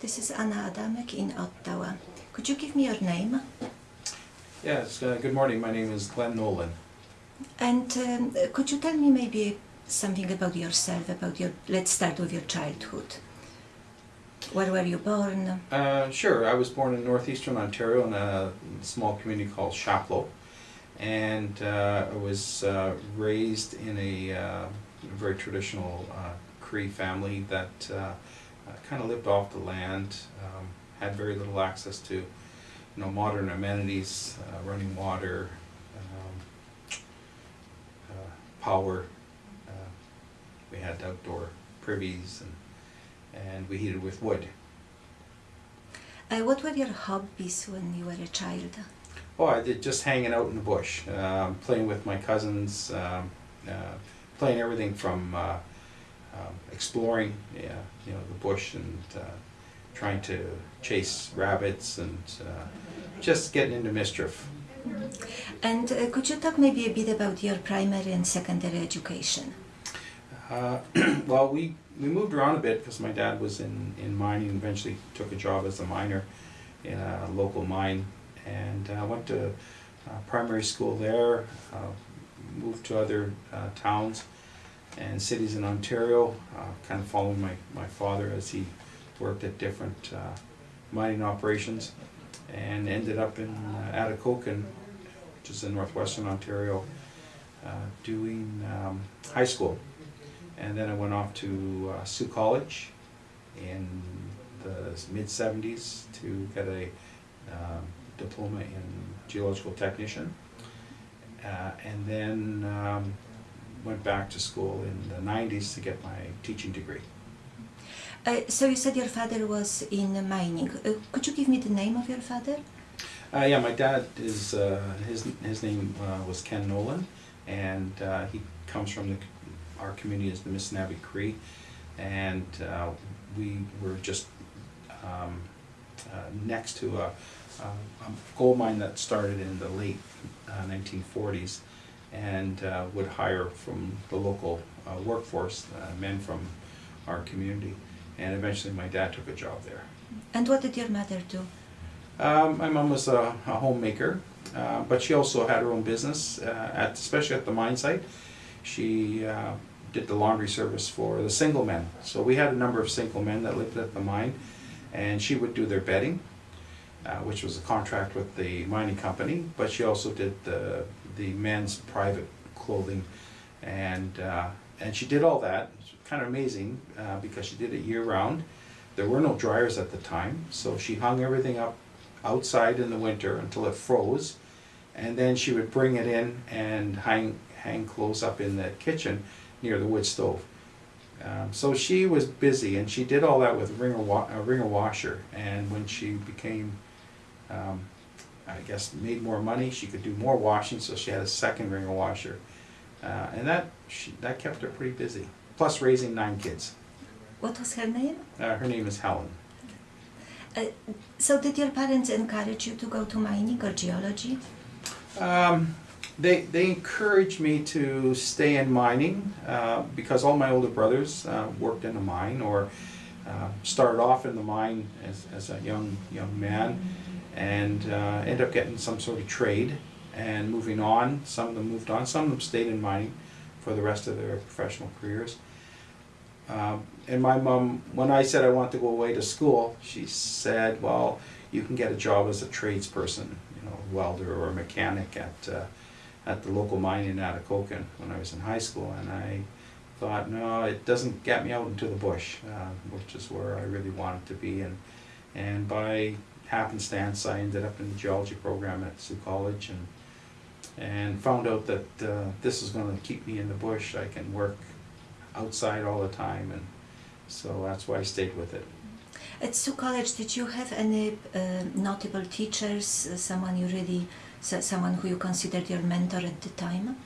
This is Anna Adamek in Ottawa. Could you give me your name? Yes, uh, good morning. My name is Glenn Nolan. And um, could you tell me maybe something about yourself, about your, let's start with your childhood. Where were you born? Uh, sure, I was born in northeastern Ontario in a small community called Chapleau. And uh, I was uh, raised in a uh, very traditional uh, Cree family that uh, kind of lived off the land, um, had very little access to you know, modern amenities, uh, running water, um, uh, power. Uh, we had outdoor privies and, and we heated with wood. Uh, what were your hobbies when you were a child? Oh, I did just hanging out in the bush, um, playing with my cousins, um, uh, playing everything from uh, um, exploring, yeah, you know, the bush and uh, trying to chase rabbits and uh, just getting into mischief. And uh, could you talk maybe a bit about your primary and secondary education? Uh, well, we, we moved around a bit because my dad was in, in mining and eventually took a job as a miner in a local mine. And I went to uh, primary school there, uh, moved to other uh, towns and cities in Ontario, uh, kind of following my, my father as he worked at different uh, mining operations and ended up in uh, Atikokan, which is in northwestern Ontario, uh, doing um, high school. And then I went off to uh, Sault College in the mid 70s to get a um, diploma in geological technician. Uh, and then um, went back to school in the 90s to get my teaching degree. Uh, so you said your father was in mining. Uh, could you give me the name of your father? Uh, yeah, my dad is uh, his his name uh, was Ken Nolan, and uh, he comes from the our community is the Missanabie Cree, and uh, we were just um, uh, next to a, a, a gold mine that started in the late uh, 1940s, and uh, would hire from the local uh, workforce uh, men from our community, and eventually my dad took a job there. And what did your mother do? Um, my mom was a, a homemaker, uh, but she also had her own business, uh, at, especially at the mine site. She uh, did the laundry service for the single men. So we had a number of single men that lived at the mine, and she would do their bedding, uh, which was a contract with the mining company, but she also did the, the men's private clothing, and, uh, and she did all that. It's kind of amazing, uh, because she did it year-round. There were no dryers at the time, so she hung everything up outside in the winter until it froze. And then she would bring it in and hang, hang clothes up in the kitchen near the wood stove. Um, so she was busy and she did all that with a wringer, wa- a wringer washer. And when she became, um, I guess, made more money, she could do more washing, so she had a second wringer washer. Uh, and that, she, that kept her pretty busy, plus raising nine kids. What was her name? Uh, her name is Helen. Uh, so did your parents encourage you to go to mining or geology? Um, they, they encouraged me to stay in mining uh, because all my older brothers uh, worked in a mine or uh, started off in the mine as, as a young young man and uh, ended up getting some sort of trade and moving on. Some of them moved on, some of them stayed in mining for the rest of their professional careers. Um, and my mom, when I said I want to go away to school, she said, well, you can get a job as a tradesperson, you know, welder or mechanic at, uh, at the local mine in Atikokan when I was in high school. And I thought, no, it doesn't get me out into the bush, uh, which is where I really wanted to be. And, and by happenstance, I ended up in the geology program at Sault College and, and found out that uh, this is going to keep me in the bush. I can work outside all the time, and so that's why I stayed with it. At Sault College, did you have any uh, notable teachers, uh, someone you really, someone who you considered your mentor at the time?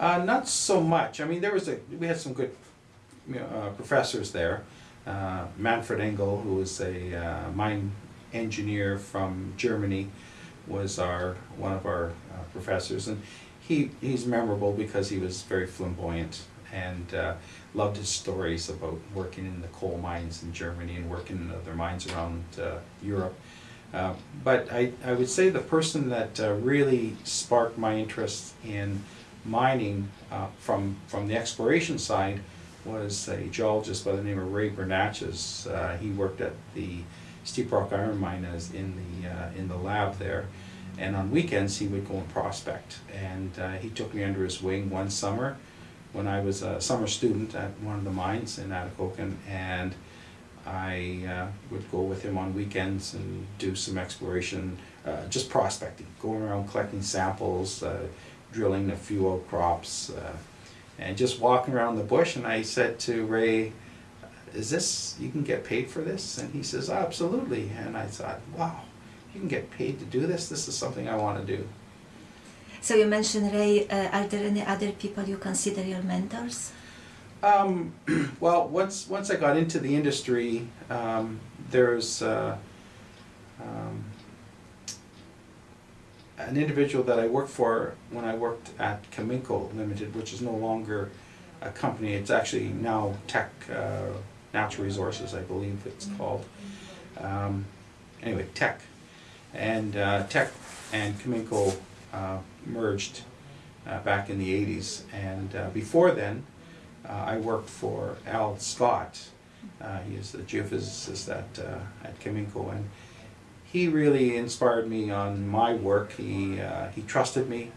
Uh, not so much. I mean, there was a we had some good uh, professors there. Uh, Manfred Engel, who was a uh, mine engineer from Germany, was our one of our uh, professors, and he he's memorable because he was very flamboyant and uh, loved his stories about working in the coal mines in Germany and working in other mines around uh, Europe. Uh, but I, I would say the person that uh, really sparked my interest in mining uh, from, from the exploration side was a geologist by the name of Ray Bernatchez. Uh, he worked at the Steep Rock Iron Mine as in the, uh, in the lab there. And on weekends, he would go and prospect. And uh, he took me under his wing one summer when I was a summer student at one of the mines in Atikokan. And I uh, would go with him on weekends and do some exploration, uh, just prospecting, going around collecting samples, uh, drilling a few outcrops, uh, and just walking around the bush. And I said to Ray, is this, you can get paid for this? And he says, absolutely. And I thought, wow, you can get paid to do this? This is something I want to do. So you mentioned Ray. Uh, are there any other people you consider your mentors? Um, well, once once I got into the industry, um, there's uh, um, an individual that I worked for when I worked at Cominco Limited, which is no longer a company. It's actually now Teck uh, Natural Resources, I believe it's called. Um, anyway, Teck, and uh, Teck and Cominco uh, merged uh, back in the 80s, and uh, before then. Uh, I worked for Al Scott. Uh, he is the geophysicist at, at Cominco, and he really inspired me on my work. He, he trusted me.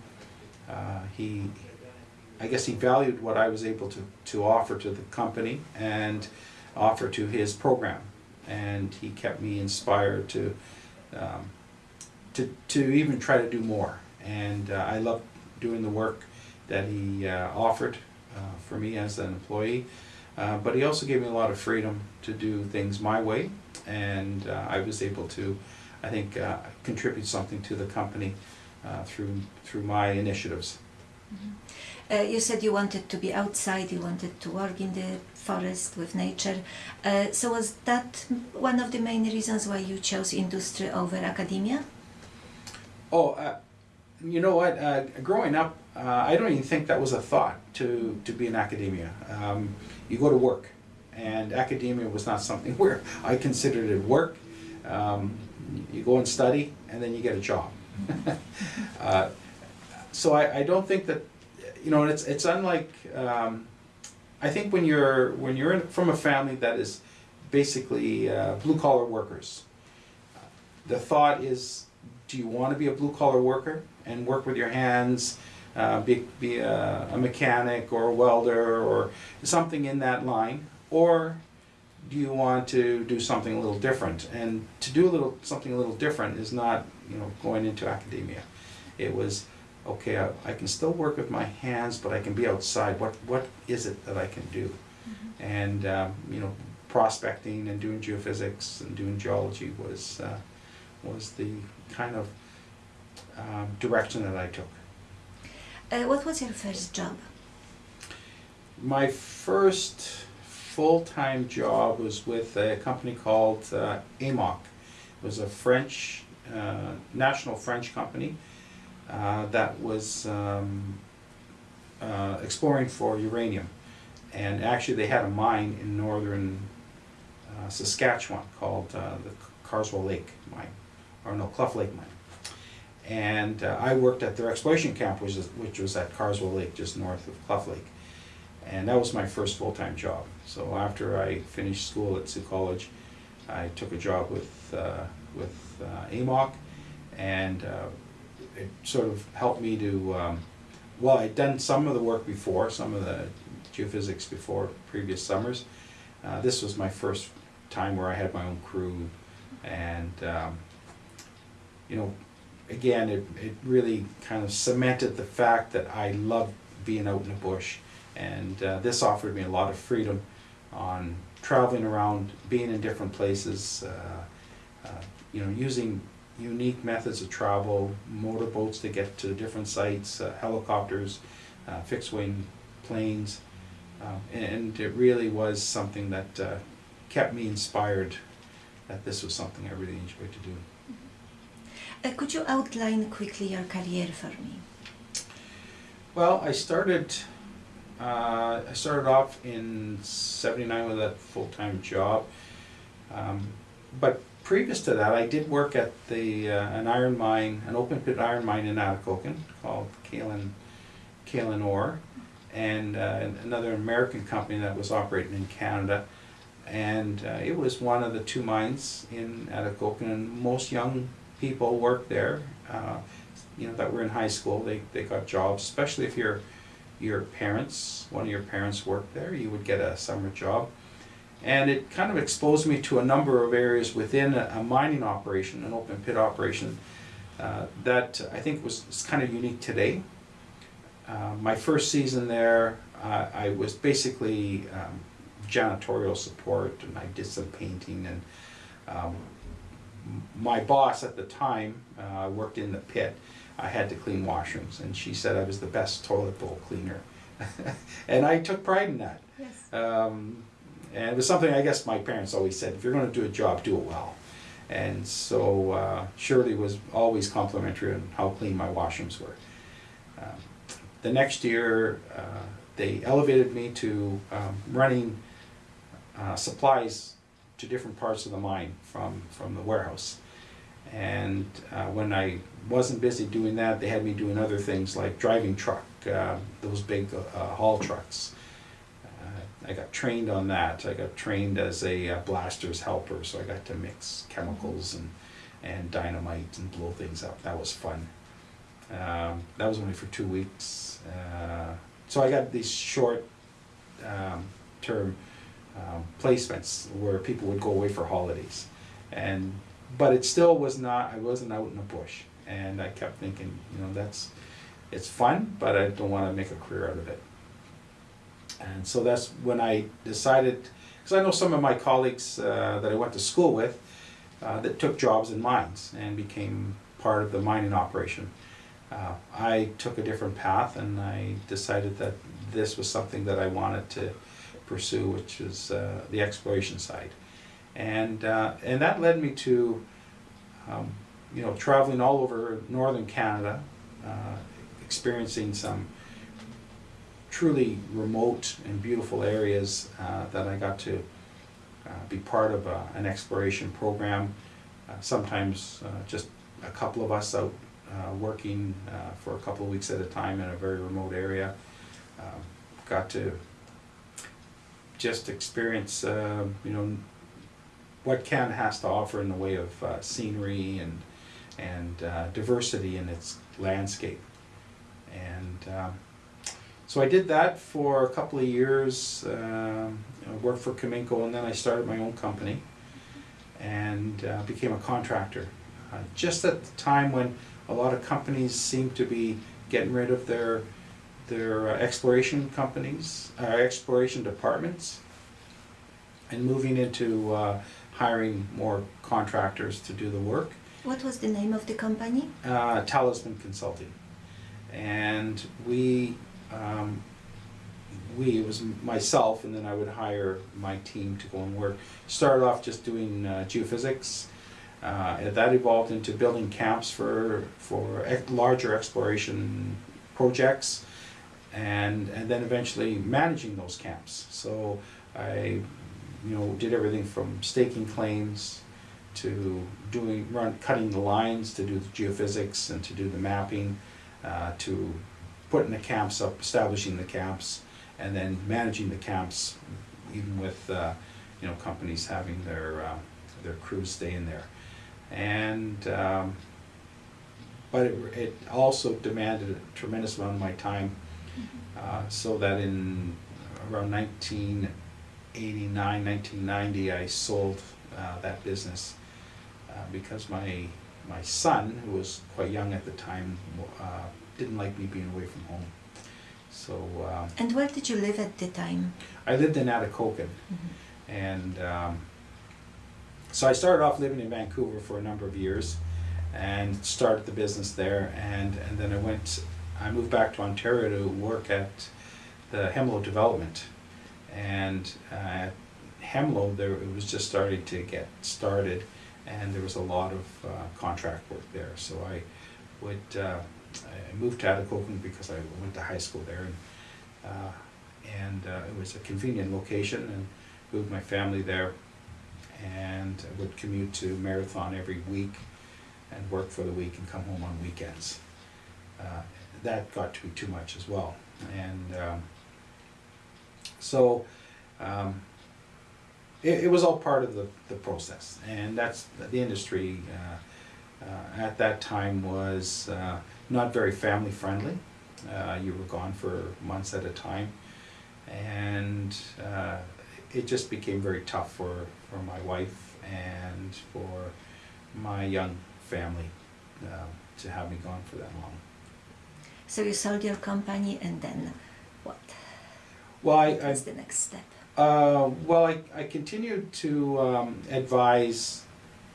He, I guess he valued what I was able to, to offer to the company and offer to his program. And he kept me inspired to, um, to, to even try to do more. And uh, I loved doing the work that he uh, offered uh, for me as an employee. Uh, but he also gave me a lot of freedom to do things my way, and uh, I was able to, I think, uh, contribute something to the company through through my initiatives. Uh, you said you wanted to be outside, you wanted to work in the forest with nature. Uh, so was that one of the main reasons why you chose industry over academia? Oh, uh, you know what? Uh, growing up, uh, I don't even think that was a thought to, to be in academia. Um, you go to work, and academia was not something where I considered it work. Um, you go and study, and then you get a job. uh, so I, I don't think that, you know, it's it's unlike. Um, I think when you're when you're in, from a family that is basically uh, blue collar workers, the thought is, do you want to be a blue collar worker and work with your hands? uh, be, be a, a mechanic or a welder or something in that line, or do you want to do something a little different? And to do a little something a little different is not you know going into academia. It was okay. I, I can still work with my hands, but I can be outside. What what is it that I can do? And um, you know, prospecting and doing geophysics and doing geology was uh, was the kind of um, direction that I took. Uh, what was your first job? My first full-time job was with a company called uh, Amok. It was a French, uh, national French company uh, that was um, uh, exploring for uranium. And actually they had a mine in northern uh, Saskatchewan called uh, the Carswell Lake mine, or no, Cluff Lake mine. And uh, I worked at their exploration camp, which, is, which was at Carswell Lake, just north of Cluff Lake. And that was my first full-time job. So after I finished school at Sault College, I took a job with, uh, with Amok, and it sort of helped me to, um, well, I'd done some of the work before, some of the geophysics before previous summers. Uh, this was my first time where I had my own crew, and um, you know, again, it, it really kind of cemented the fact that I love being out in the bush. And uh, this offered me a lot of freedom on traveling around, being in different places, uh, uh, you know, using unique methods of travel, motorboats to get to different sites, uh, helicopters, uh, fixed wing planes. Um, and it really was something that uh, kept me inspired that this was something I really enjoyed to do. Uh, could you outline quickly your career for me? Well, I started Uh, I started off in '79 with a full-time job, um, but previous to that, I did work at the uh, an iron mine, an open pit iron mine in Atikokan called Caland Caland Ore, and uh, another American company that was operating in Canada. And uh, it was one of the two mines in Atikokan, and most young people worked there. Uh, you know, that were in high school, they, they got jobs, especially if your your parents, one of your parents worked there, you would get a summer job. And it kind of exposed me to a number of areas within a, a mining operation, an open pit operation, uh, that I think was, was kind of unique today. Uh, my first season there, uh, I was basically um, janitorial support and I did some painting and um, my boss at the time uh, worked in the pit. I had to clean washrooms and she said I was the best toilet bowl cleaner. and I took pride in that. Yes. Um, and it was something I guess my parents always said, if you're going to do a job, do it well. And so uh, Shirley was always complimentary on how clean my washrooms were. Um, the next year, uh, they elevated me to um, running uh, supplies to different parts of the mine from, from the warehouse. And uh, when I wasn't busy doing that, they had me doing other things like driving truck, uh, those big uh, haul trucks. I got trained on that. I got trained as a uh, blaster's helper, so I got to mix chemicals and, and dynamite and blow things up. That was fun. Um, that was only for two weeks. Uh, so I got these short um, term um, placements where people would go away for holidays. And but it still was not I wasn't out in the bush. And I kept thinking, you know, that's it's fun, but I don't want to make a career out of it. And so that's when I decided, because I know some of my colleagues uh, that I went to school with uh, that took jobs in mines and became part of the mining operation. Uh, I took a different path and I decided that this was something that I wanted to pursue, which is uh, the exploration side. And, uh, and that led me to, um, you know, traveling all over northern Canada, uh, experiencing some truly remote and beautiful areas uh, that I got to uh, be part of uh, an exploration program. Uh, sometimes uh, just a couple of us out uh, working uh, for a couple of weeks at a time in a very remote area. Um, got to just experience, uh, you know, what Canada has to offer in the way of uh, scenery and and uh, diversity in its landscape. And um, so I did that for a couple of years. Um, worked for Cominco, and then I started my own company and uh, became a contractor. Uh, just at the time when a lot of companies seemed to be getting rid of their their uh, exploration companies, uh, exploration departments, and moving into uh, hiring more contractors to do the work. What was the name of the company? Uh, Talisman Consulting, and we um, we it was myself, and then I would hire my team to go and work. Started off just doing uh, geophysics. Uh, that evolved into building camps for for ex- larger exploration projects, and and then eventually managing those camps. So I, you know, did everything from staking claims to doing run cutting the lines to do the geophysics and to do the mapping, uh, to putting the camps up, establishing the camps, and then managing the camps, even with uh, you know companies having their uh, their crews stay in there, and um, but it, it also demanded a tremendous amount of my time, uh, so that in around 1989, 1990, I sold uh, that business uh, because my my son, who was quite young at the time, uh, didn't like me being away from home. So uh, And where did you live at the time? I lived in Atikokan, and um, so I started off living in Vancouver for a number of years, and started the business there, and and then I went, I moved back to Ontario to work at the Hemlo Development, and uh, at Hemlo there it was just starting to get started, and there was a lot of uh, contract work there. So I would uh, I moved to Atikokan because I went to high school there, and uh, and uh, it was a convenient location and moved my family there. And I would commute to Marathon every week and work for the week and come home on weekends. Uh, that got to be too much as well. And um, so um, it, it was all part of the, the process. And that's the industry uh, uh, at that time was uh, not very family friendly. Uh, you were gone for months at a time. And uh, it just became very tough for, for my wife and for my young family uh, to have me gone for that long. So you sold your company and then what? Well, I, What's the next step? Uh, well, I, I continued to um, advise,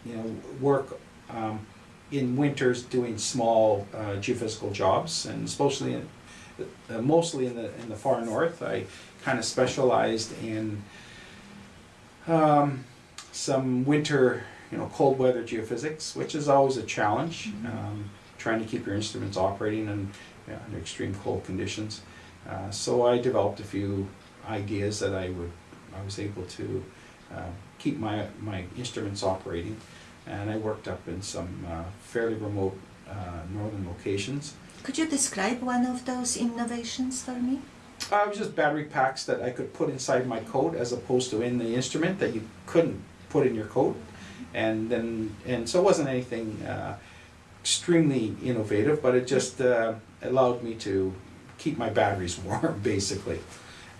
you know, work um, in winters doing small uh, geophysical jobs, and especially in, uh, mostly in the in the far north. I kind of specialized in um, some winter, you know, cold weather geophysics, which is always a challenge. Mhm. Um, trying to keep your instruments operating in, you know, under extreme cold conditions. Uh, so I developed a few ideas that I would, I was able to uh, keep my, my instruments operating. And I worked up in some uh, fairly remote uh, northern locations. Could you describe one of those innovations for me? Uh, it was just battery packs that I could put inside my coat as opposed to in the instrument that you couldn't put in your coat. And then, and so it wasn't anything uh, extremely innovative, but it just uh, allowed me to keep my batteries warm, basically.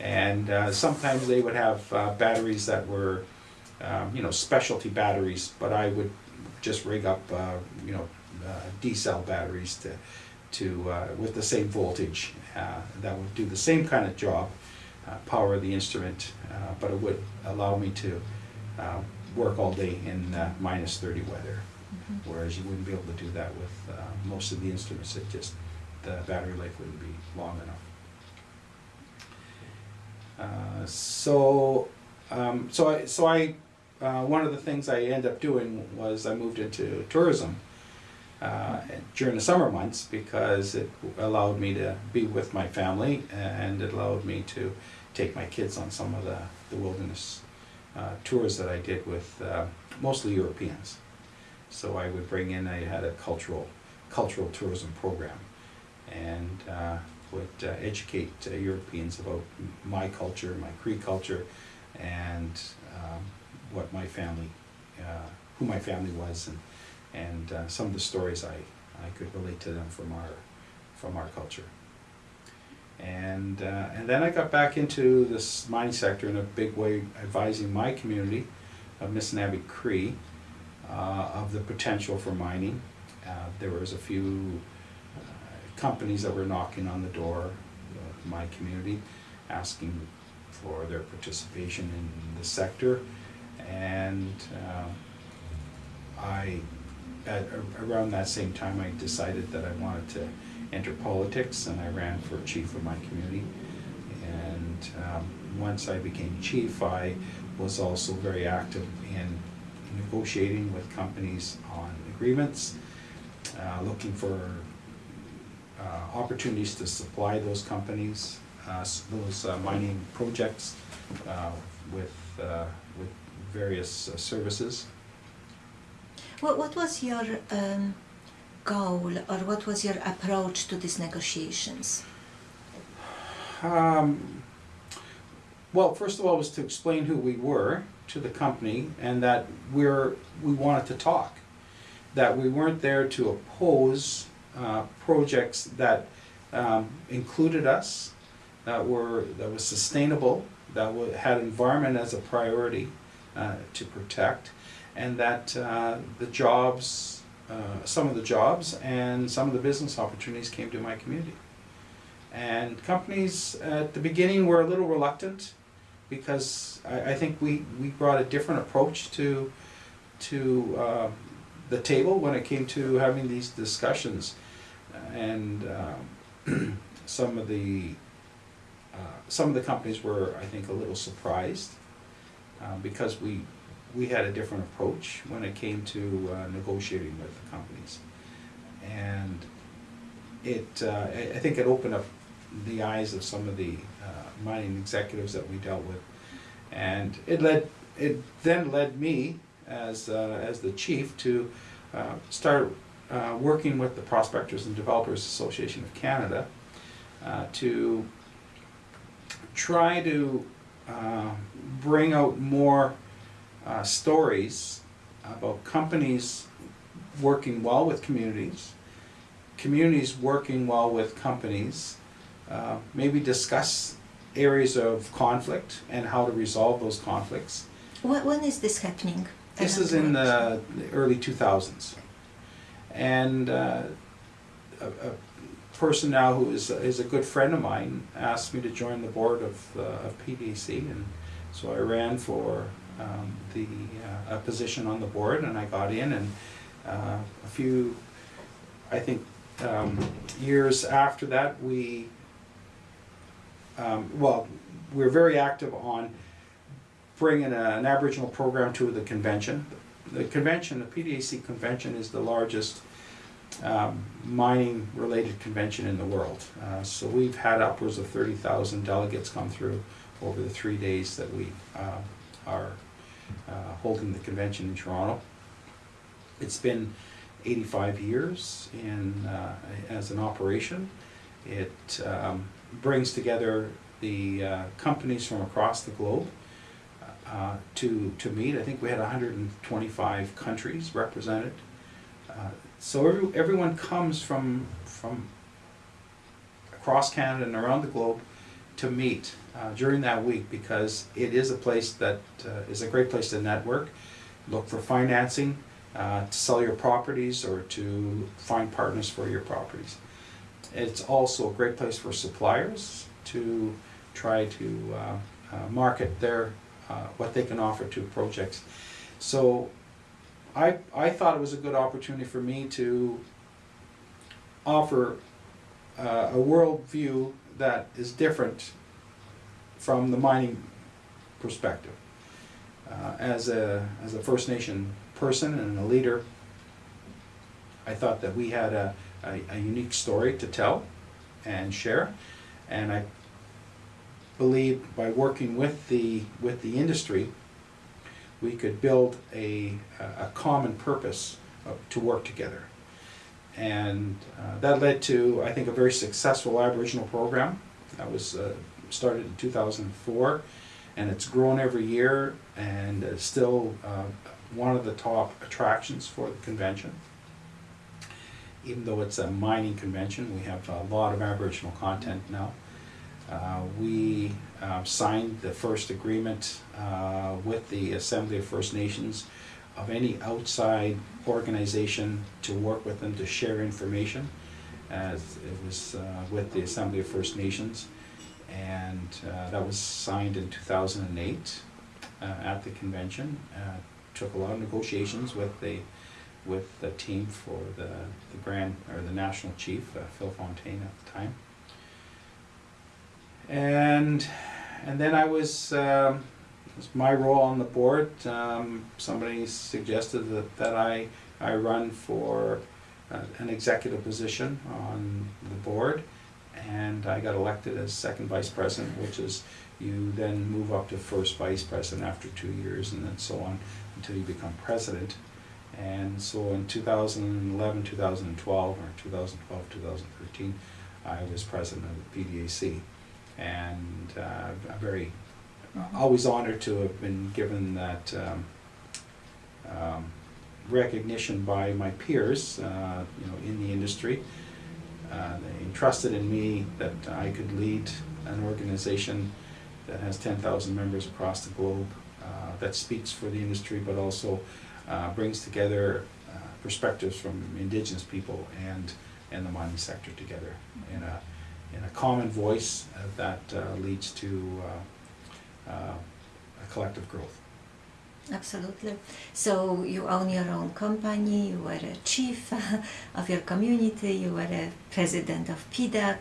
And uh, sometimes they would have uh, batteries that were, um, you know, specialty batteries, but I would just rig up, uh, you know, uh, D cell batteries to, to uh, with the same voltage uh, that would do the same kind of job, uh, power the instrument, uh, but it would allow me to uh, work all day in uh, minus 30 weather whereas you wouldn't be able to do that with uh, most of the instruments. It just the battery life wouldn't be long enough. Uh, so, um, so I, so I, uh, one of the things I ended up doing was I moved into tourism uh, during the summer months because it allowed me to be with my family and it allowed me to take my kids on some of the, the wilderness uh, tours that I did with uh, mostly Europeans. So I would bring in, I had a cultural, cultural tourism program and uh, would uh, educate Europeans about my culture, my Cree culture, and um, what my family, uh, who my family was, and, and uh, some of the stories I, I could relate to them from our, from our culture. And, uh, and then I got back into this mining sector in a big way, advising my community of Missanabie Cree uh, of the potential for mining. Uh, there was a few uh, companies that were knocking on the door of my community, asking for their participation in the sector, and uh, I, at around that same time, I decided that I wanted to enter politics, and I ran for chief of my community. And um, once I became chief, I was also very active in negotiating with companies on agreements, uh, looking for uh, opportunities to supply those companies, uh, those uh, mining projects uh, with, uh, with various uh, services. What, what was your um, goal or what was your approach to these negotiations? Um, well, first of all, was to explain who we were to the company and that we're, we wanted to talk. That we weren't there to oppose uh, projects that um, included us, that were, that was sustainable, that had environment as a priority uh, to protect, and that uh, the jobs, uh, some of the jobs and some of the business opportunities came to my community. And companies at the beginning were a little reluctant because I, I think we, we brought a different approach to, to uh, the table when it came to having these discussions. And um, some of the, uh, some of the companies were, I think, a little surprised um, because we, we had a different approach when it came to uh, negotiating with the companies. And it, uh, I I think it opened up the eyes of some of the uh, mining executives that we dealt with. And it led, it then led me as, uh, as the chief to uh, start uh, working with the Prospectors and Developers Association of Canada uh, to try to uh, bring out more uh, stories about companies working well with communities, communities working well with companies, uh, maybe discuss areas of conflict and how to resolve those conflicts. When, when is this happening? This is in the the early 2000s. And uh, a, a person now who is, is a good friend of mine asked me to join the board of, uh, of PDAC. And so I ran for um, the, uh, a position on the board and I got in and uh, a few, I think, um, years after that, we, um, well, we were very active on bringing a- an Aboriginal program to the convention. The convention, the PDAC convention is the largest um, mining-related convention in the world. Uh, So we've had upwards of thirty thousand delegates come through over the three days that we uh, are uh, holding the convention in Toronto. It's been eighty-five years in, uh, as an operation. It um, brings together the uh, companies from across the globe uh, to, to meet. I think we had 125 countries represented. Uh, So every, everyone comes from, from across Canada and around the globe to meet uh, during that week because it is a place that uh, is a great place to network, look for financing, uh, to sell your properties or to find partners for your properties. It's also a great place for suppliers to try to uh, uh, market their, uh, what they can offer to projects. So I, I thought it was a good opportunity for me to offer uh, a worldview that is different from the mining perspective. Uh, as a as a First Nation person and a leader, I thought that we had a, a, a unique story to tell and share, and I believe by working with the with the industry, we could build a a common purpose to work together, and uh, that led to I think a very successful Aboriginal program that was uh, started in 2004 and it's grown every year and is still uh, one of the top attractions for the convention. Even though it's a mining convention, we have a lot of Aboriginal content now. Uh, we uh, signed the first agreement uh, with the Assembly of First Nations of any outside organization to work with them to share information. As it was uh, with the Assembly of First Nations and uh, that was signed in 2008 uh, at the convention. Uh, took a lot of negotiations with the with the team for the the grand or the national chief uh, Phil Fontaine at the time. And and then I was it was my role on the board. Um, somebody suggested that, that I I run for uh, an executive position on the board and I got elected as second vice president, which is you then move up to first vice president after two years and then so on until you become president. And so in 2011, 2012, or 2012, 2013, I was president of the PDAC. And uh, I'm very, always honored to have been given that um, um, recognition by my peers, uh, you know, in the industry. Uh, they entrusted in me that I could lead an organization that has 10,000 members across the globe, uh, that speaks for the industry, but also uh, brings together uh, perspectives from indigenous people and, and the mining sector together in a, in a common voice uh, that uh, leads to uh, a collective growth. Absolutely. So you own your own company, you were a chief of your community, you were a president of PDAC,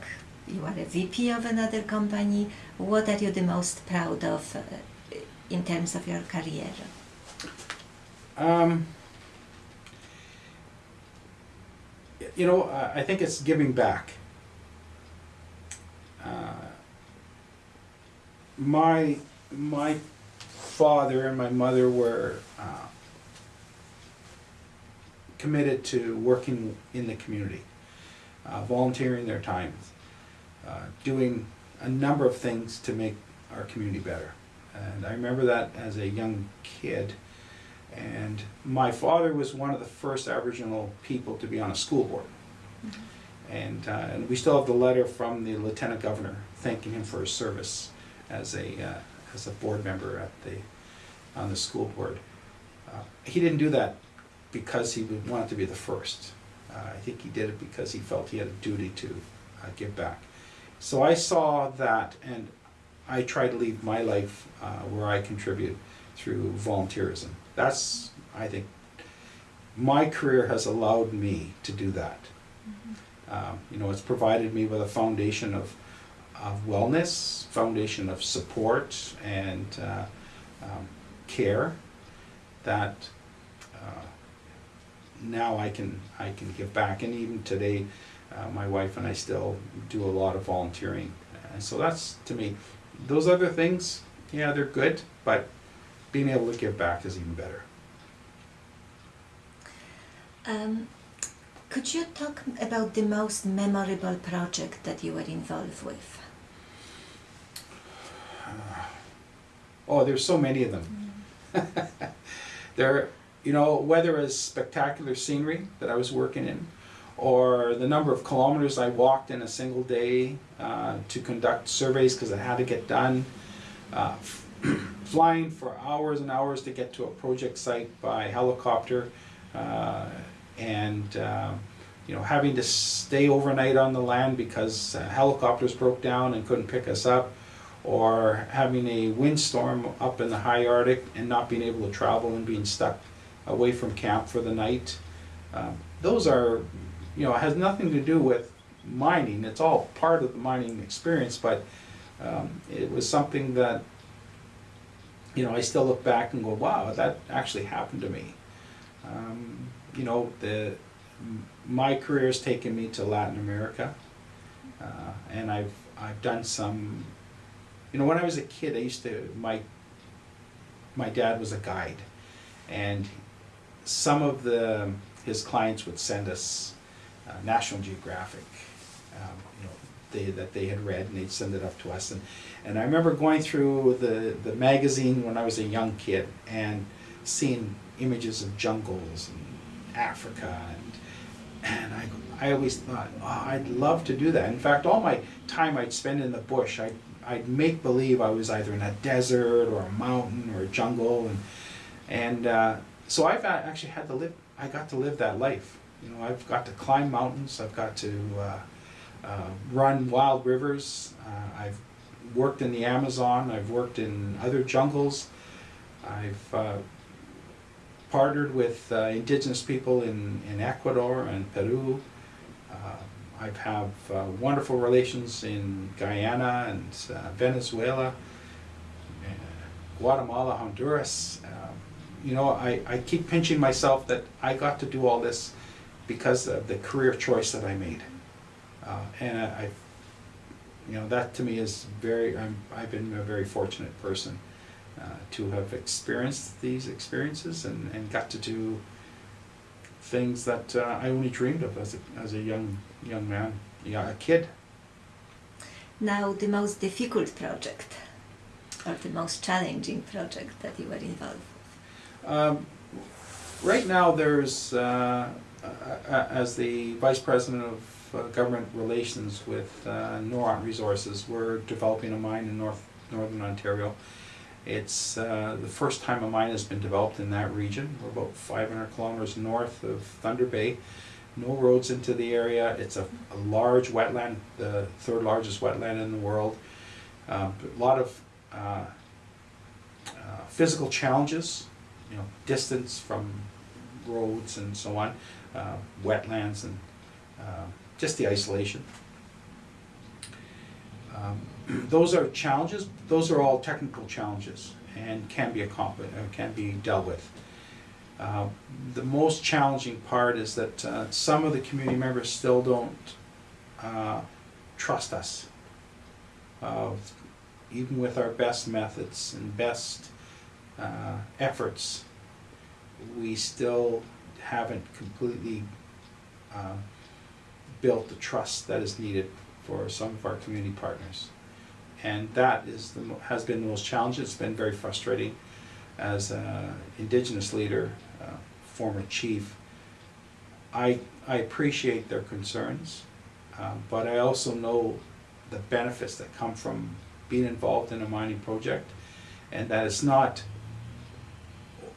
you are a VP of another company. What are you the most proud of uh, in terms of your career? Um, you know, I I think it's giving back. Uh, my my father and my mother were uh, committed to working in the community, uh, volunteering their time, uh, doing a number of things to make our community better. And I remember that as a young kid. And my father was one of the first Aboriginal people to be on a school board. And, uh, and we still have the letter from the lieutenant governor thanking him for his service as a, uh, as a board member at the, on the school board. Uh, He didn't do that because he would want to be the first. Uh, I think he did it because he felt he had a duty to uh, give back. So I saw that and I try to leave my life uh, where I contribute through volunteerism. That's, I think, my career has allowed me to do that. Um, you know, it's provided me with a foundation of, of wellness, foundation of support and uh, um, care that uh, now I can I can give back. And even today, uh, my wife and I still do a lot of volunteering. And so that's to me, those other things, yeah, they're good, but being able to give back is even better. Um, could you talk about the most memorable project that you were involved with? Oh, there's so many of them. there, you know, whether it's spectacular scenery that I was working in, or the number of kilometers I walked in a single day uh, to conduct surveys because I had to get done, uh, flying for hours and hours to get to a project site by helicopter, uh, and uh, you know having to stay overnight on the land because uh, helicopters broke down and couldn't pick us up or having a windstorm up in the high Arctic and not being able to travel and being stuck away from camp for the night. Um, those are, you know, has nothing to do with mining. It's all part of the mining experience, but um, it was something that, you know, I still look back and go, wow, that actually happened to me. Um, you know, the my career has taken me to Latin America, uh, and I've I've done some you know, when I was a kid, I used to my my dad was a guide, and some of the his clients would send us uh, National Geographic, um, you know, they, that they had read, and they'd send it up to us. And and I remember going through the the magazine when I was a young kid and seeing images of jungles and Africa and and I I always thought, oh, I'd love to do that. In fact, all my time I'd spend in the bush, I I'd make believe I was either in a desert or a mountain or a jungle, and and uh, so I've actually had to live. I got to live that life. You know, I've got to climb mountains. I've got to uh, uh, run wild rivers. Uh, I've worked in the Amazon. I've worked in other jungles. I've uh, partnered with uh, indigenous people in, in Ecuador and Peru. Uh, I have uh, wonderful relations in Guyana and uh, Venezuela, uh, Guatemala, Honduras. Um, you know, I, I keep pinching myself that I got to do all this because of the career choice that I made. Uh, and I, I, you know, that to me is very, I'm, I've been a very fortunate person uh, to have experienced these experiences and, and got to do things that uh, I only dreamed of as a, as a young young man, yeah, a kid. Now, the most difficult project or the most challenging project that you were involved with? Um, right now, there's uh, uh, as the vice president of uh, government relations with uh, Noront Resources, we're developing a mine in North Northern Ontario. It's uh, the first time a mine has been developed in that region. We're about 500 kilometers north of Thunder Bay. No roads into the area. It's a, a large wetland, the third largest wetland in the world. Um, a lot of uh, uh, physical challenges, you know, distance from roads and so on, uh, wetlands and uh, just the isolation. Um, those are challenges. Those are all technical challenges and can be accomplished, uh, can be dealt with. Uh, the most challenging part is that uh, some of the community members still don't uh, trust us. Uh, even with our best methods and best uh, efforts, we still haven't completely built the trust that is needed for some of our community partners. And that is the, has been the most challenging, it's been very frustrating as an Indigenous leader, uh, former chief. I, I appreciate their concerns, uh, but I also know the benefits that come from being involved in a mining project, and that it's not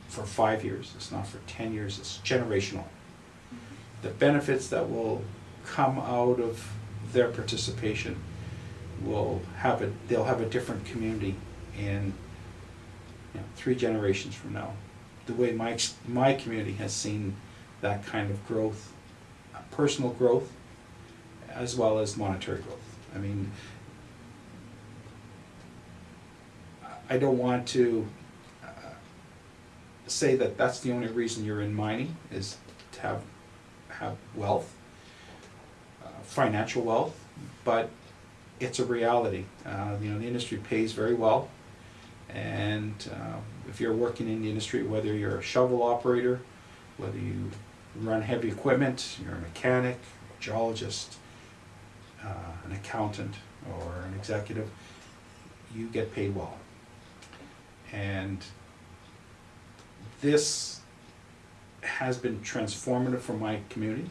for five years, it's not for ten years, it's generational. The benefits that will come out of their participation will have a, they'll have a different community in, you know, three generations from now. The way my, my community has seen that kind of growth, uh, personal growth, as well as monetary growth. I mean, I don't want to uh, say that that's the only reason you're in mining, is to have, have wealth, uh, financial wealth, but it's a reality. Uh, You know, the industry pays very well, and uh, if you're working in the industry, whether you're a shovel operator, whether you run heavy equipment, you're a mechanic, a geologist, uh, an accountant, or an executive, you get paid well. And this has been transformative for my community,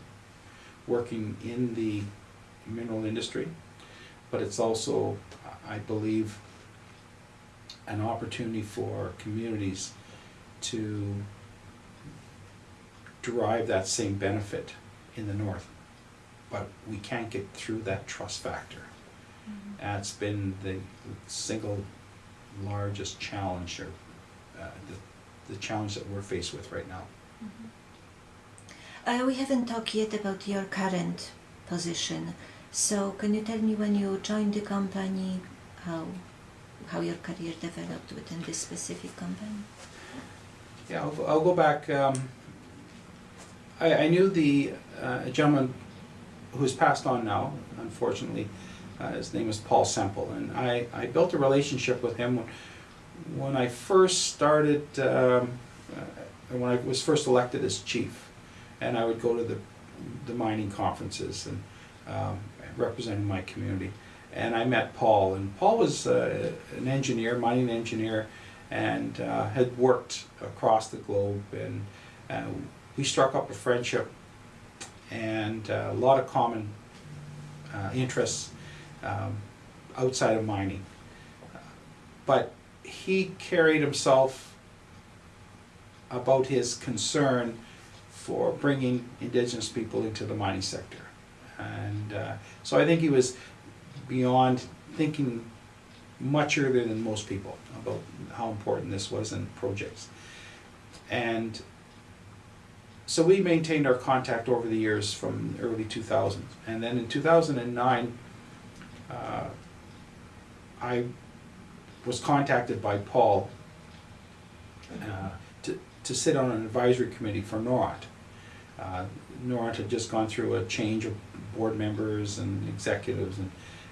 working in the mineral industry. But it's also, I believe, an opportunity for communities to derive that same benefit in the north. But we can't get through that trust factor. That's been the single largest challenge, or uh, the, the challenge that we're faced with right now. Uh, we haven't talked yet about your current position. So can you tell me when you joined the company, how how your career developed within this specific company? Yeah, I'll, I'll go back. Um, I, I knew the uh, gentleman who's passed on now, unfortunately. Uh, his name is Paul Semple, and I, I built a relationship with him when, when I first started, um, uh, when I was first elected as chief. And I would go to the, the mining conferences and um, representing my community. And I met Paul, and Paul was uh, an engineer, mining engineer, and uh, had worked across the globe. And uh, we struck up a friendship and uh, a lot of common uh, interests um, outside of mining. But he carried himself about his concern for bringing indigenous people into the mining sector. And uh, so I think he was beyond thinking much earlier than most people about how important this was in projects. And so we maintained our contact over the years from early 2000s. And then in 2009, uh, I was contacted by Paul uh, to, to sit on an advisory committee for Noront. Uh, Noront had just gone through a change of board members and executives, and,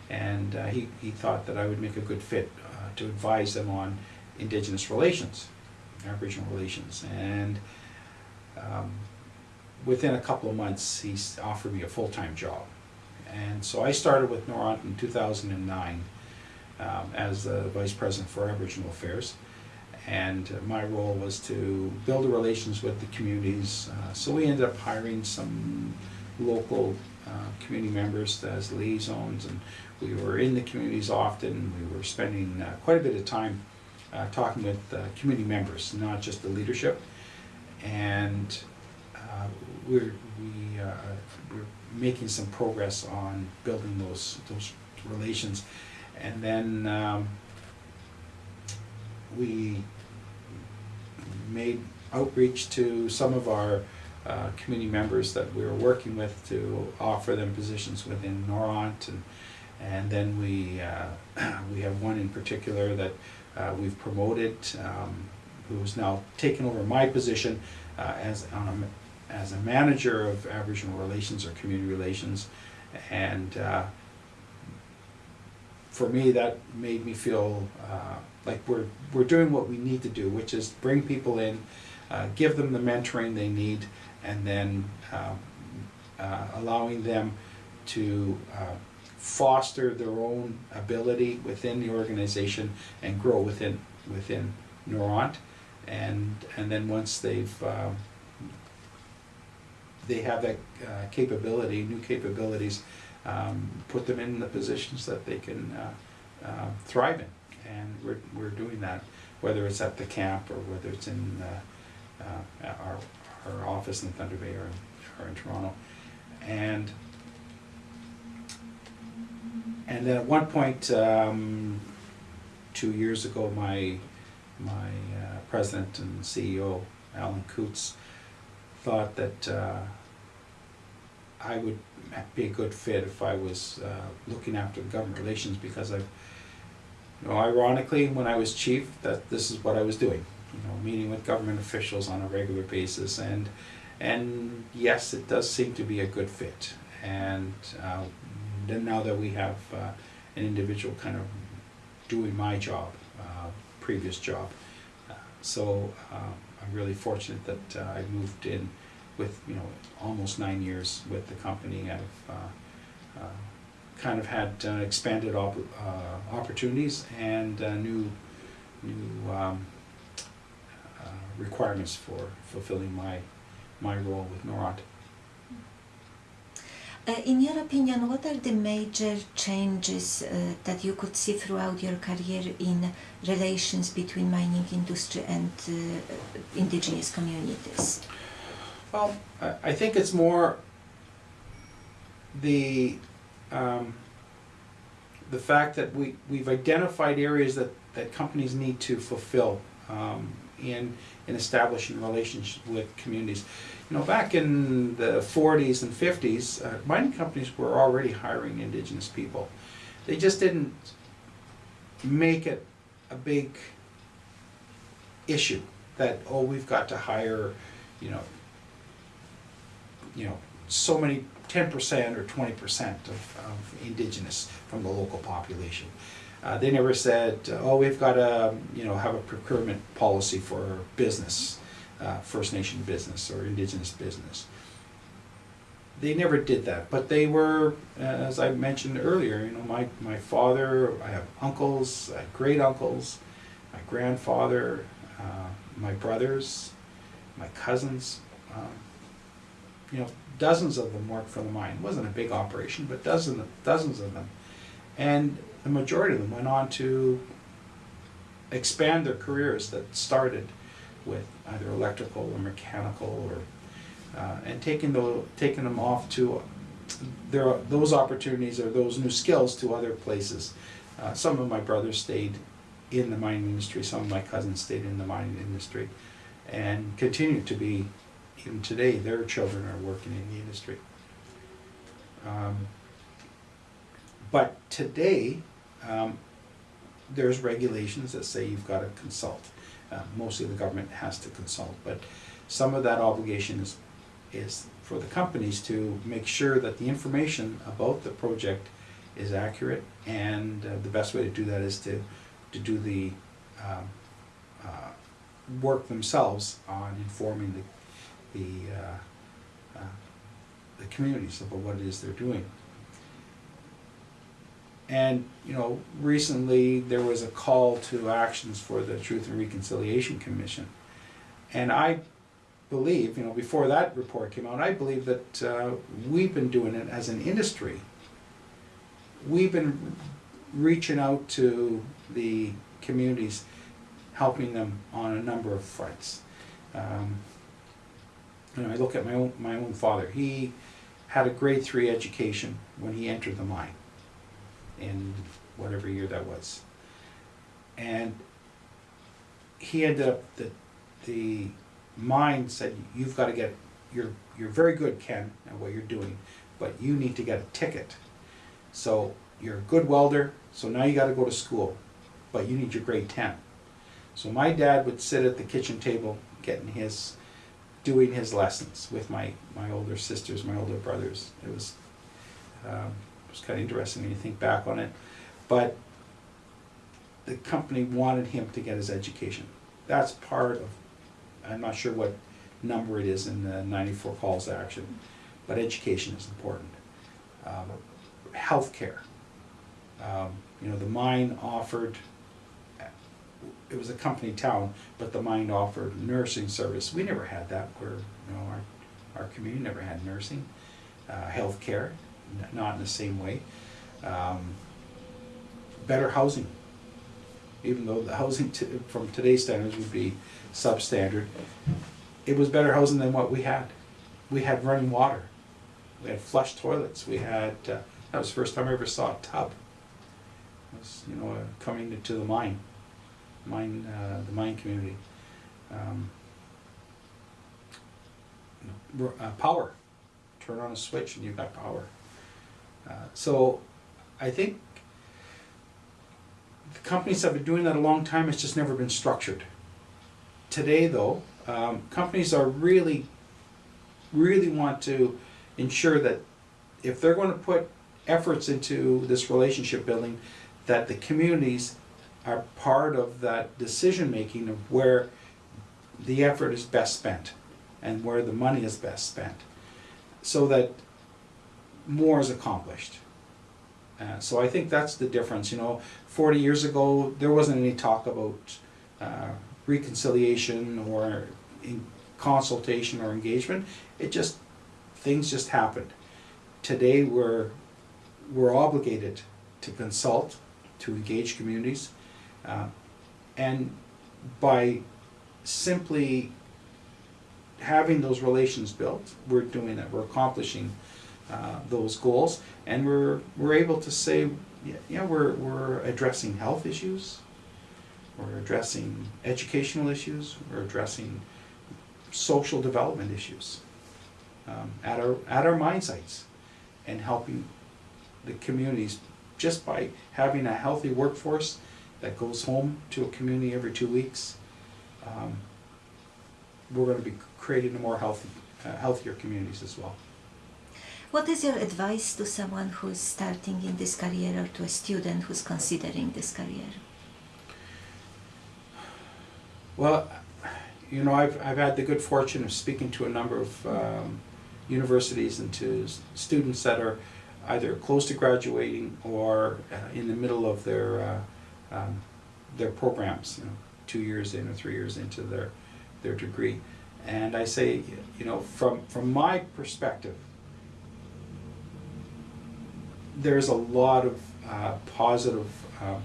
and uh, he, he thought that I would make a good fit uh, to advise them on Indigenous relations, Aboriginal relations. And um, within a couple of months, he offered me a full-time job. And so I started with Noront in 2009 um, as the Vice President for Aboriginal Affairs. And uh, my role was to build the relations with the communities. Uh, so we ended up hiring some local uh, community members as liaisons, and we were in the communities often. We were spending uh, quite a bit of time uh, talking with community members, not just the leadership. And uh, we're, we, uh, we're making some progress on building those, those relations. And then um, we made outreach to some of our uh, community members that we were working with to offer them positions within Noront. And and then we uh, we have one in particular that uh, we've promoted um, who's now taken over my position uh, as on a, as a manager of Aboriginal relations or community relations. And uh, for me, that made me feel uh, like we're, we're doing what we need to do, which is bring people in, uh, give them the mentoring they need, and then um, uh, allowing them to uh, foster their own ability within the organization and grow within within Noront, and and then once they've um, they have that uh, capability, new capabilities, um, put them in the positions that they can uh, uh, thrive in, and we're we're doing that, whether it's at the camp or whether it's in uh, uh, our our office in Thunder Bay or in, or in Toronto, and and then at one point, um, two years ago, my my uh, president and CEO, Alan Coutts, thought that uh, I would be a good fit if I was uh, looking after government relations because I've, you know, ironically, when I was chief, that this is what I was doing. You know, meeting with government officials on a regular basis, and and yes, it does seem to be a good fit. And uh, then now that we have uh, an individual kind of doing my job, uh, previous job, uh, so uh, I'm really fortunate that uh, I moved in with you know almost nine years with the company. I've kind of had expanded op- opportunities and new new um, requirements for fulfilling my my role with Noront. Uh, in your opinion, what are the major changes uh, that you could see throughout your career in relations between mining industry and uh, indigenous communities? Well, I, I think it's more the um, the fact that we we've identified areas that, that companies need to fulfill um, in in establishing relationships with communities. You know, back in the 40s and 50s, uh, mining companies were already hiring indigenous people. They just didn't make it a big issue that oh we've got to hire, you know, you know, so many, ten percent or twenty percent of, of indigenous from the local population. Uh, they never said, oh, we've got to, you know, have a procurement policy for business, uh, First Nation business or indigenous business. They never did that, but they were, uh, as I mentioned earlier, you know, my, my father, I have uncles, I have great uncles, my grandfather, uh, my brothers, my cousins, um, you know, dozens of them worked for the mine. It wasn't a big operation, but dozens, dozens of them. And the majority of them went on to expand their careers that started with either electrical or mechanical or, uh, and taking the, taking them off to, there those opportunities or those new skills to other places. Uh, some of my brothers stayed in the mining industry, some of my cousins stayed in the mining industry and continue to be even today, their children are working in the industry. Um, but today, um, there's regulations that say you've got to consult. Uh, mostly the government has to consult, but some of that obligation is, is for the companies to make sure that the information about the project is accurate, and uh, the best way to do that is to, to do the um, uh, work themselves on informing the the, uh, uh, the communities about what it is they're doing. And, you know, recently there was a call to actions for the Truth and Reconciliation Commission. And I believe, you know, before that report came out, I believe that uh, we've been doing it as an industry. We've been reaching out to the communities, helping them on a number of fronts. Um, you know, I look at my own my own father. He had a grade three education when he entered the mine in whatever year that was. And he ended up the the mine said you've got to get you're you're very good Ken at what you're doing, but you need to get a ticket. So you're a good welder, so now you got to go to school, but you need your grade 10. So my dad would sit at the kitchen table getting his doing his lessons with my, my older sisters, my older brothers. It was um, it was kind of interesting when you think back on it. but the company wanted him to get his education. That's part of, I'm not sure what number it is in the ninety-four calls to action, but education is important. Um, Healthcare. Um, You know, the mine offered, it was a company town, but the mine offered nursing service. We never had that where, you know, our, our community never had nursing. Uh, Healthcare, not in the same way. Um, Better housing even though the housing from today's standards would be substandard, it was better housing than what we had. We had running water, we had flush toilets, we had, uh, that was the first time I ever saw a tub. It was, you know, uh, coming to the mine, mine, uh, the mine community. Um, uh, power, turn on a switch and you've got power. Uh, so, I think the companies have been doing that a long time, it's just never been structured. Today, though, um, companies are really, really want to ensure that if they're going to put efforts into this relationship building, that the communities are part of that decision making of where the effort is best spent and where the money is best spent, so that more is accomplished. Uh, so I think that's the difference. You know, 40 years ago, there wasn't any talk about uh, reconciliation or consultation or engagement. It just things just happened. Today, we're we're obligated to consult, to engage communities, uh, and by simply having those relations built, we're doing that, We're accomplishing uh, those goals, and we're we're able to say, yeah, we're we're addressing health issues, we're addressing educational issues, we're addressing social development issues um, at our at our mine sites, and helping the communities just by having a healthy workforce that goes home to a community every two weeks. Um, we're going to be creating a more healthy, uh, healthier communities as well. What is your advice to someone who's starting in this career or to a student who's considering this career? Well, you know, I've, I've had the good fortune of speaking to a number of um, universities and to students that are either close to graduating or uh, in the middle of their, uh, um, their programs, you know, two years in or three years into their, their degree. And I say, you know, from, from my perspective, there's a lot of uh, positive um,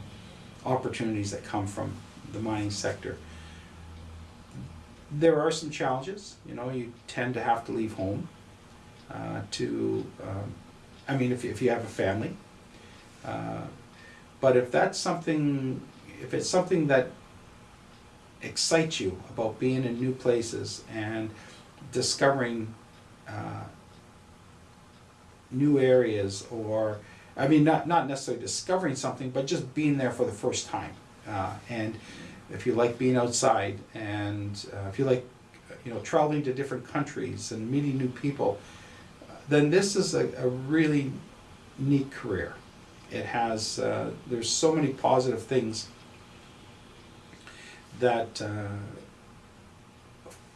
opportunities that come from the mining sector. There are some challenges, you know, you tend to have to leave home uh, to, um, I mean, if, if you have a family. Uh, but if that's something, if it's something that excites you about being in new places and discovering uh, new areas or I mean not not necessarily discovering something but just being there for the first time. Uh, and if you like being outside and uh, if you like you know traveling to different countries and meeting new people then this is a, a really neat career. It has uh, there's so many positive things that uh,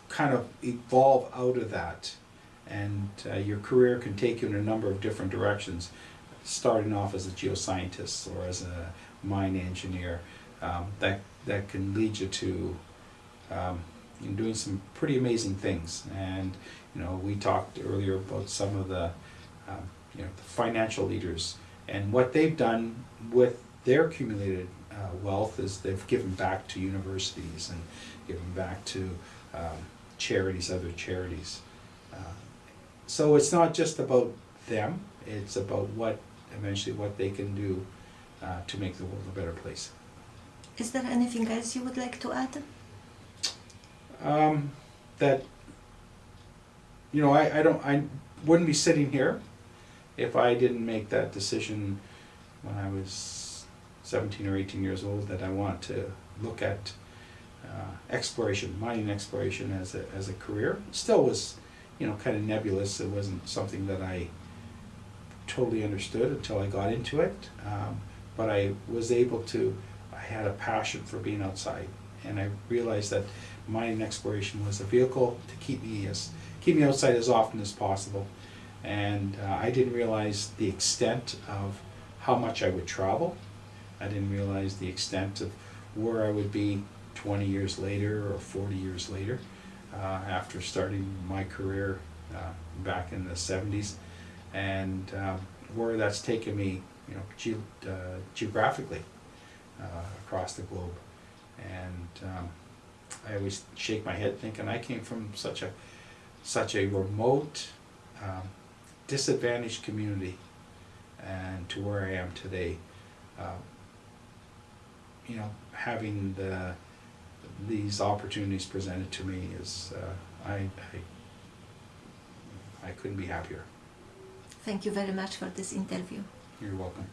kind of evolve out of that and uh, your career can take you in a number of different directions starting off as a geoscientist or as a mine engineer. Um, that that can lead you to um, in doing some pretty amazing things. And you know we talked earlier about some of the um, you know the financial leaders. And what they've done with their accumulated uh, wealth is they've given back to universities and given back to um, charities other charities so it's not just about them, it's about what, eventually what they can do uh, to make the world a better place. Is there anything else you would like to add? Um, that, you know, I, I don't, I wouldn't be sitting here if I didn't make that decision when I was seventeen or eighteen years old, that I want to look at uh, exploration, mining exploration as a, as a career. Still was, you know, kind of nebulous, it wasn't something that I totally understood until I got into it. Um, but I was able to, I had a passion for being outside. And I realized that mining exploration was a vehicle to keep me as, keep me outside as often as possible. And uh, I didn't realize the extent of how much I would travel. I didn't realize the extent of where I would be 20 years later or 40 years later uh, after starting my career uh, back in the 70s and um, where that's taken me, you know, ge- uh, geographically uh, across the globe. And um, I always shake my head thinking I came from such a such a remote, um, disadvantaged community, and to where I am today. You know, having the these opportunities presented to me is uh, I, I I couldn't be happier. Thank you very much for this interview. You're welcome.